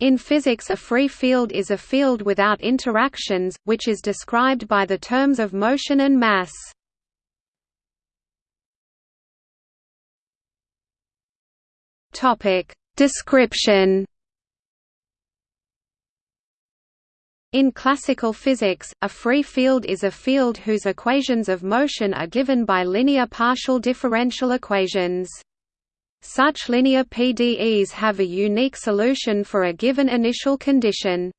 In physics a free field is a field without interactions, which is described by the terms of motion and mass. Description In classical physics, a free field is a field whose equations of motion are given by linear partial differential equations. Such linear PDEs have a unique solution for a given initial condition.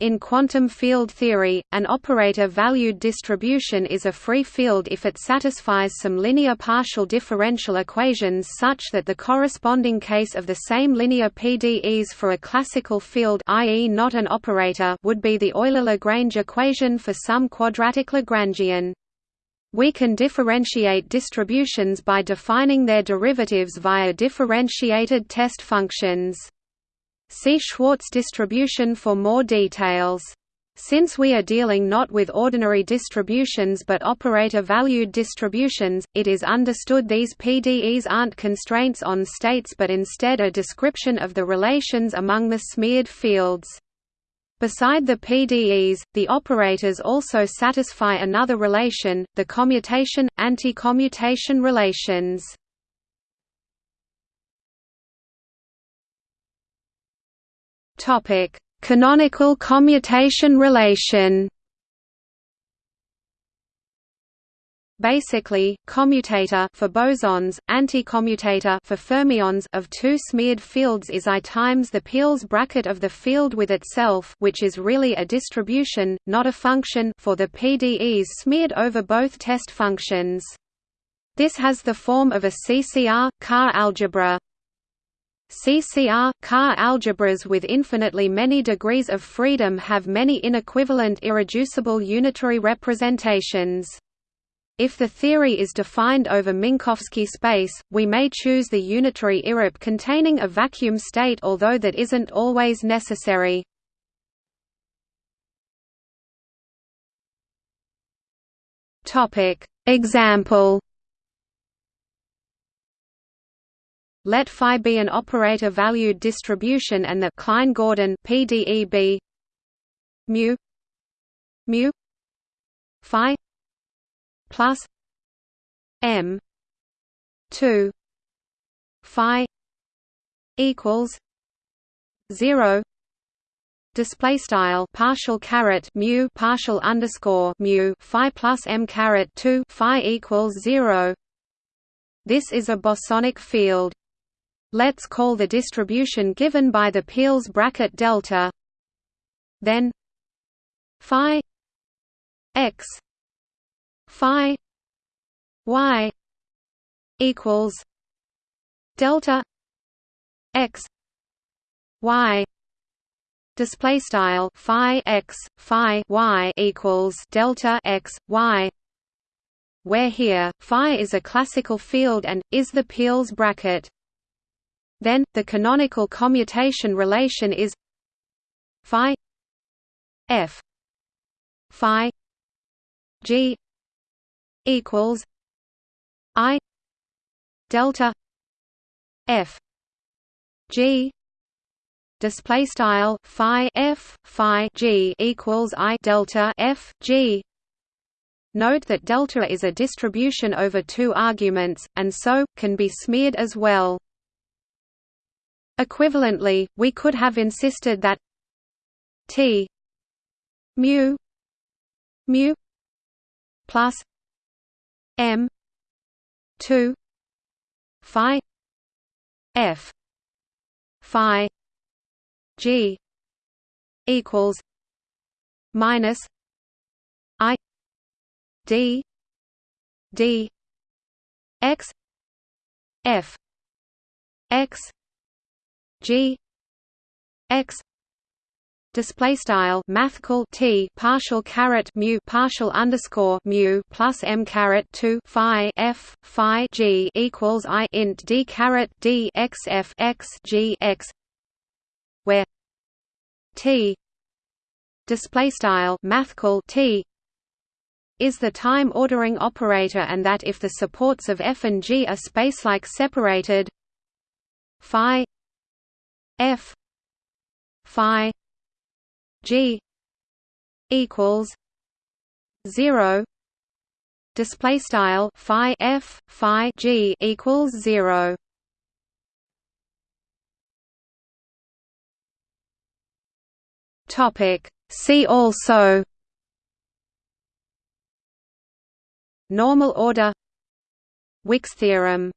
In quantum field theory, an operator-valued distribution is a free field if it satisfies some linear partial differential equations such that the corresponding case of the same linear PDEs for a classical field i.e. not an operator would be the Euler-Lagrange equation for some quadratic Lagrangian. We can differentiate distributions by defining their derivatives via differentiated test functions. See Schwartz distribution for more details. Since we are dealing not with ordinary distributions but operator-valued distributions, it is understood these PDEs aren't constraints on states but instead a description of the relations among the smeared fields. Beside the PDEs, the operators also satisfy another relation, the commutation-anti-commutation relations. Canonical commutation relation Basically, commutator for bosons, anticommutator for fermions of two smeared fields is I times the Peierls bracket of the field with itself, which is really a distribution, not a function, for the PDEs smeared over both test functions. This has the form of a CCR CAR algebra. CCR CAR algebras with infinitely many degrees of freedom have many inequivalent irreducible unitary representations. If the theory is defined over Minkowski space, we may choose the unitary irrep containing a vacuum state although that isn't always necessary. Example Let phi be an operator-valued distribution and the Klein-Gordon PDE be mu mu phi plus m 2 phi equals 0 display style partial caret mu partial underscore mu phi plus m caret 2 phi equals 0 this is a bosonic field. Let's call the distribution given by the Peierls bracket delta then phi x phi y equals delta x y display style phi x phi y equals delta x y where here phi is a classical field and is the Peierls bracket. Then the canonical commutation relation is phi f phi g equals I delta F G display style phi F phi G equals I delta F G Note that delta is a distribution over two arguments, and so, can be smeared as well. Equivalently, we could have insisted that T mu mu plus M two Phi F Phi G equals minus I D D X F X G X display style mathcal t partial caret mu partial underscore mu plus m caret 2 phi f phi g equals i int d caret d x f x g x where t display style mathcal t is the time ordering operator and that if the supports of f and g are spacelike separated phi f phi g equals 0 display style phi f phi g equals 0 topic. See also. Normal order. Wick's theorem